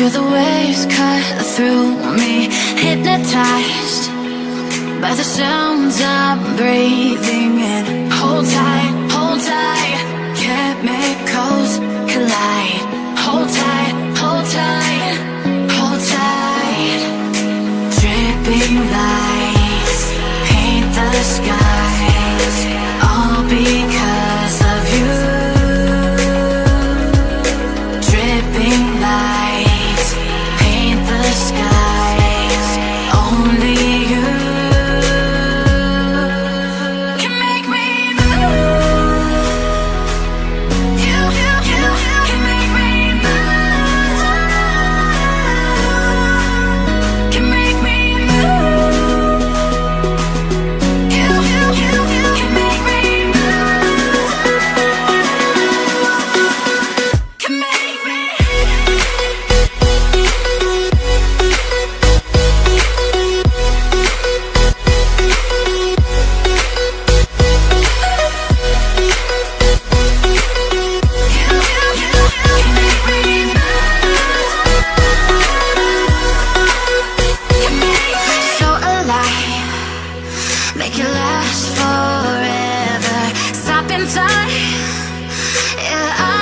Feel the waves cut through me Hypnotized by the sounds I'm breathing in. Hold tight. Yeah, I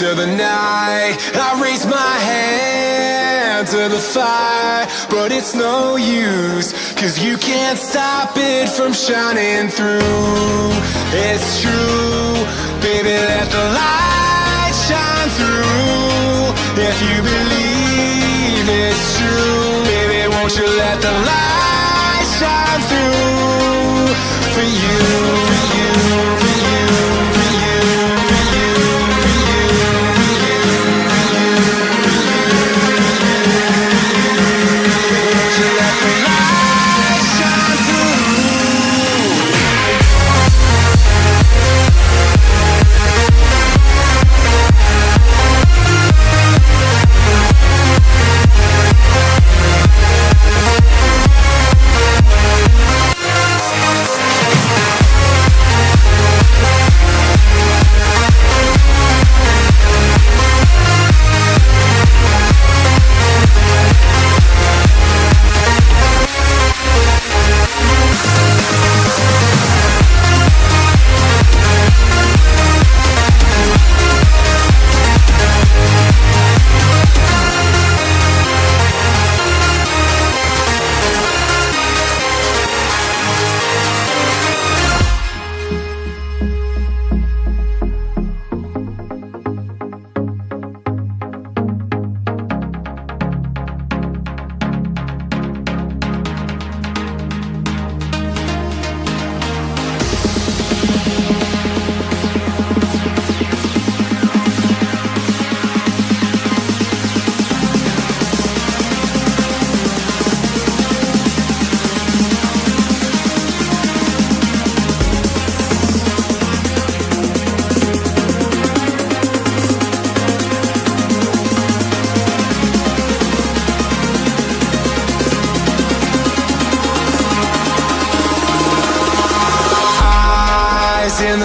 into the night. I raise my hand to the fire, but it's no use, cause you can't stop it from shining through. It's true, baby, let the light shine through. If you believe it's true, baby, won't you let the light shine through for you,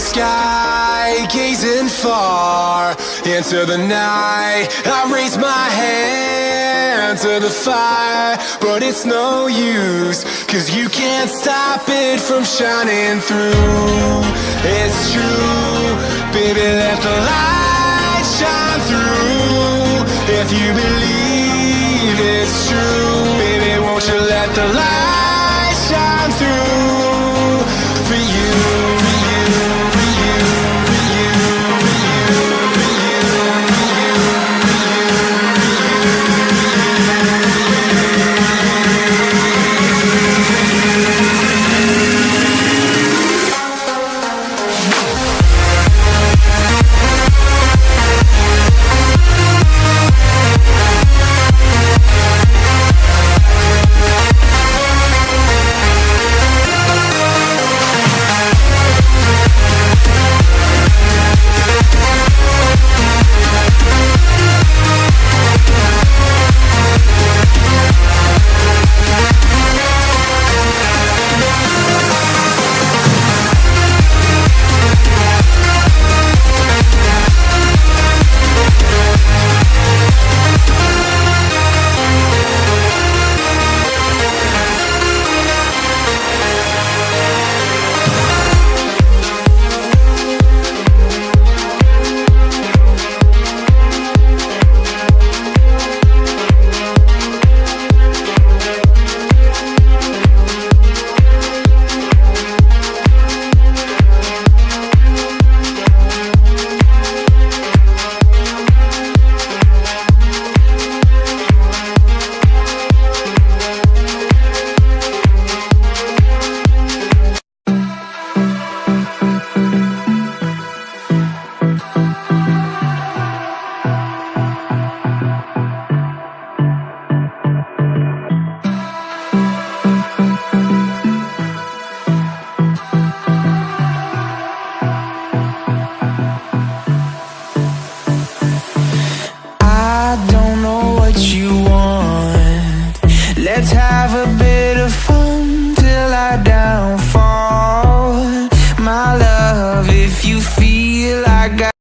sky, gazing far into the night. I raise my hand to the fire, but it's no use, cause you can't stop it from shining through. It's true, baby, let the light shine through. If you believe